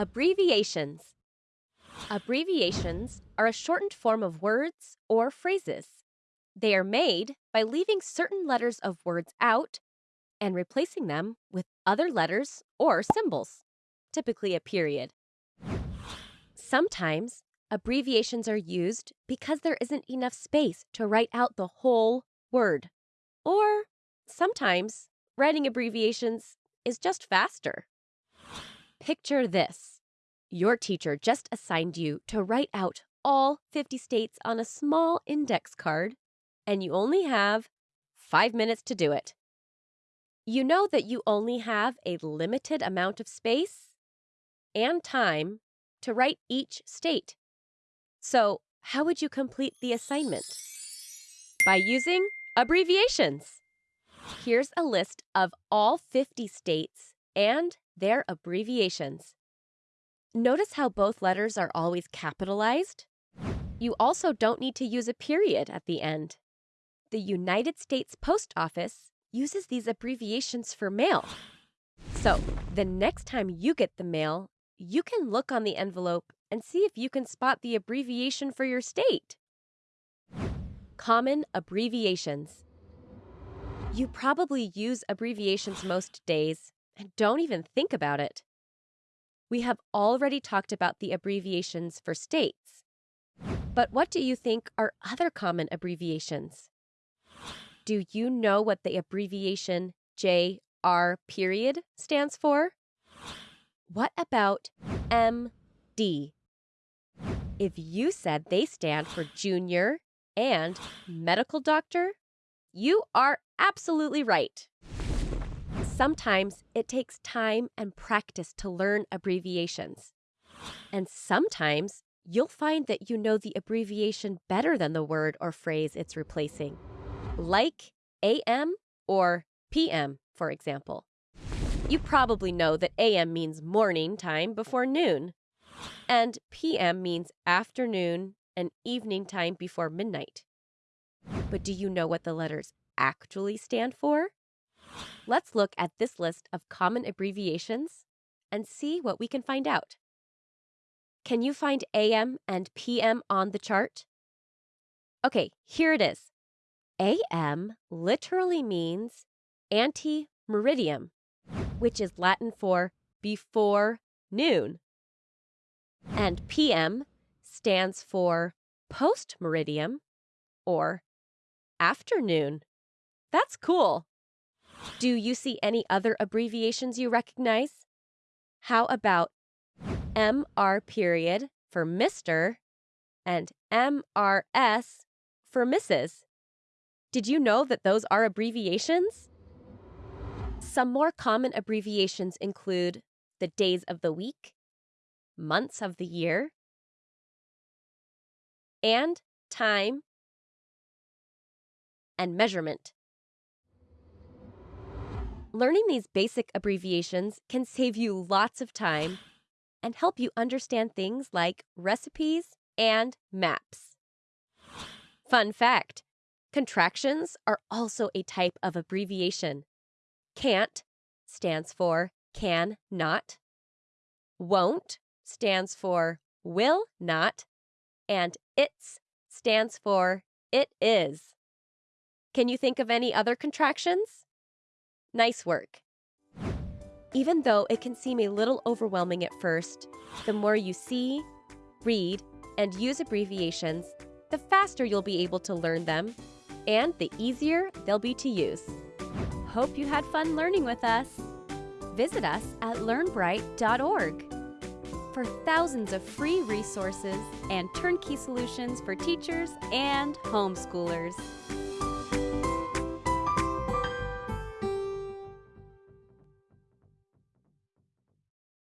Abbreviations. Abbreviations are a shortened form of words or phrases. They are made by leaving certain letters of words out and replacing them with other letters or symbols, typically a period. Sometimes abbreviations are used because there isn't enough space to write out the whole word. Or sometimes writing abbreviations is just faster. Picture this your teacher just assigned you to write out all 50 states on a small index card, and you only have five minutes to do it. You know that you only have a limited amount of space and time to write each state. So, how would you complete the assignment? By using abbreviations. Here's a list of all 50 states and their abbreviations. Notice how both letters are always capitalized? You also don't need to use a period at the end. The United States Post Office uses these abbreviations for mail. So, the next time you get the mail, you can look on the envelope and see if you can spot the abbreviation for your state. Common abbreviations. You probably use abbreviations most days and don't even think about it. We have already talked about the abbreviations for states. But what do you think are other common abbreviations? Do you know what the abbreviation JR period stands for? What about MD? If you said they stand for junior and medical doctor, you are absolutely right. Sometimes it takes time and practice to learn abbreviations. And sometimes you'll find that you know the abbreviation better than the word or phrase it's replacing, like AM or PM, for example. You probably know that AM means morning time before noon, and PM means afternoon and evening time before midnight. But do you know what the letters actually stand for? Let's look at this list of common abbreviations and see what we can find out. Can you find AM and PM on the chart? Okay, here it is. AM literally means ante meridiem, which is Latin for before noon. And PM stands for post meridiem or afternoon. That's cool. Do you see any other abbreviations you recognize? How about MR period for Mr. and MRS for Mrs.? Did you know that those are abbreviations? Some more common abbreviations include the days of the week, months of the year, and time and measurement. Learning these basic abbreviations can save you lots of time and help you understand things like recipes and maps. Fun fact contractions are also a type of abbreviation. Can't stands for can not, won't stands for will not, and it's stands for it is. Can you think of any other contractions? Nice work. Even though it can seem a little overwhelming at first, the more you see, read, and use abbreviations, the faster you'll be able to learn them, and the easier they'll be to use. Hope you had fun learning with us. Visit us at learnbright.org for thousands of free resources and turnkey solutions for teachers and homeschoolers.